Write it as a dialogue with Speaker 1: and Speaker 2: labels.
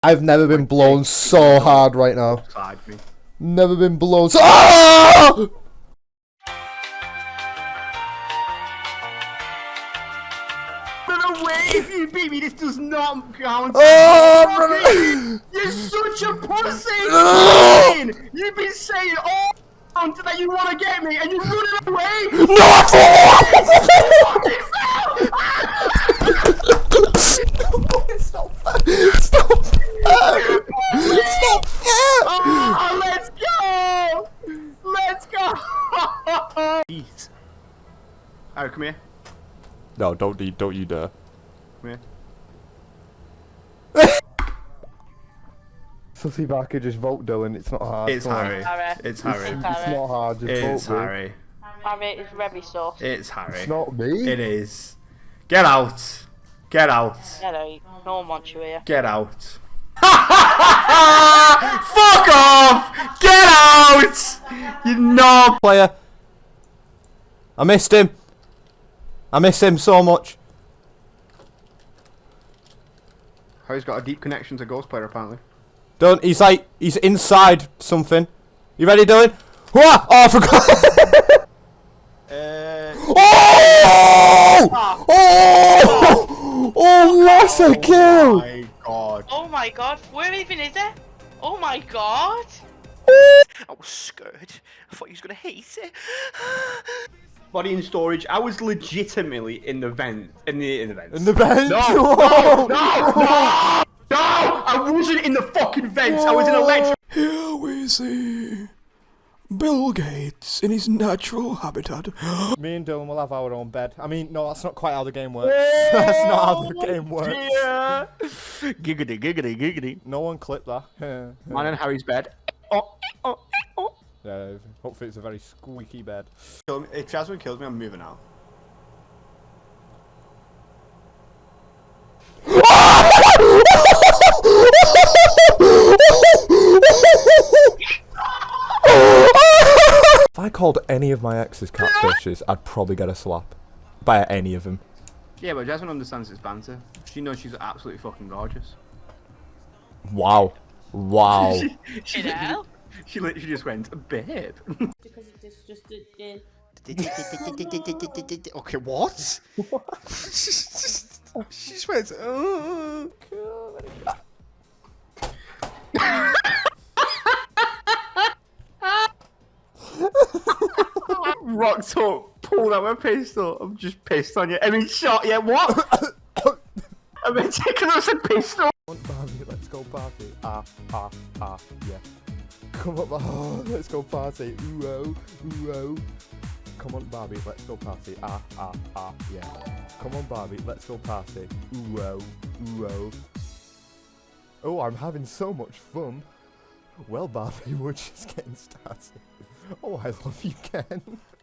Speaker 1: I've never been blown so hard right now.
Speaker 2: Me.
Speaker 1: Never been blown so. Ah!
Speaker 2: No way! If you beat me, this does not count.
Speaker 1: Oh,
Speaker 2: You're such a pussy! You've been saying all along that you want to get me, and you're running away.
Speaker 1: No, I It's not fair. It's not fair. It's not fair.
Speaker 2: Oh, let's go! Let's go! Peace. Alright, come here.
Speaker 1: No, don't you, don't you dare.
Speaker 2: Come here.
Speaker 1: Sussy Barker, just vote Dylan. It's not hard.
Speaker 2: It's
Speaker 1: come on.
Speaker 2: Harry.
Speaker 3: Harry.
Speaker 2: It's Harry.
Speaker 1: It's not hard. Just
Speaker 2: It's
Speaker 1: vote me.
Speaker 2: Harry.
Speaker 3: Harry is very soft.
Speaker 2: It's Harry.
Speaker 1: It's not me.
Speaker 2: It is. Get out. Get out.
Speaker 3: Hello, no one wants you here.
Speaker 2: Get out. Fuck off! Get out! You knob!
Speaker 1: Player. I missed him. I miss him so much.
Speaker 2: Harry's got a deep connection to Ghost Player apparently.
Speaker 1: Don't. He's like he's inside something. You ready, Dylan? Whoa! Oh, I forgot.
Speaker 2: Uh,
Speaker 1: oh! Oh! Oh! That's a kill.
Speaker 2: Oh my god.
Speaker 3: Oh my god, where even is it? Oh my god!
Speaker 4: I was scared. I thought he was gonna hate it.
Speaker 2: Body in storage. I was legitimately in the vent. In the in the vents.
Speaker 1: In the bench.
Speaker 2: No! No! No! No! No! I wasn't in the fucking vents. I was in electric.
Speaker 5: Here we see Bill Gates in his natural habitat.
Speaker 1: Me and Dylan will have our own bed. I mean, no, that's not quite how the game works. that's not how the game works.
Speaker 2: Yeah.
Speaker 4: giggity, giggity, giggity.
Speaker 1: No one clip that.
Speaker 2: Mine and Harry's bed. Oh, oh, oh.
Speaker 1: Yeah, hopefully it's a very squeaky bed.
Speaker 2: Kill me- If Jasmine kills me, I'm moving out.
Speaker 1: If I called any of my exes catfishes, I'd probably get a slap. By any of them.
Speaker 2: Yeah, but Jasmine understands it's banter. She knows she's absolutely fucking gorgeous.
Speaker 1: Wow. Wow.
Speaker 2: she,
Speaker 3: You know?
Speaker 2: she literally just went, babe.
Speaker 3: Because it's just a.
Speaker 4: okay, what? she just went, oh.
Speaker 2: Rocked up, pulled out my pistol. I'm just pissed on you. I mean, shot yeah, What? I mean, taking us a pistol.
Speaker 1: Barbie, let's go party. Ah, ah, ah, yeah. Come on, oh, let's go party. Ooh, oh, ooh, oh. Come on, Barbie, let's go party. Ah, ah, ah, yeah. Come on, Barbie, let's go party. Ooh, oh, ooh, oh. Oh, I'm having so much fun. Well, Barbie, we're just getting started. Oh, I love you, Ken.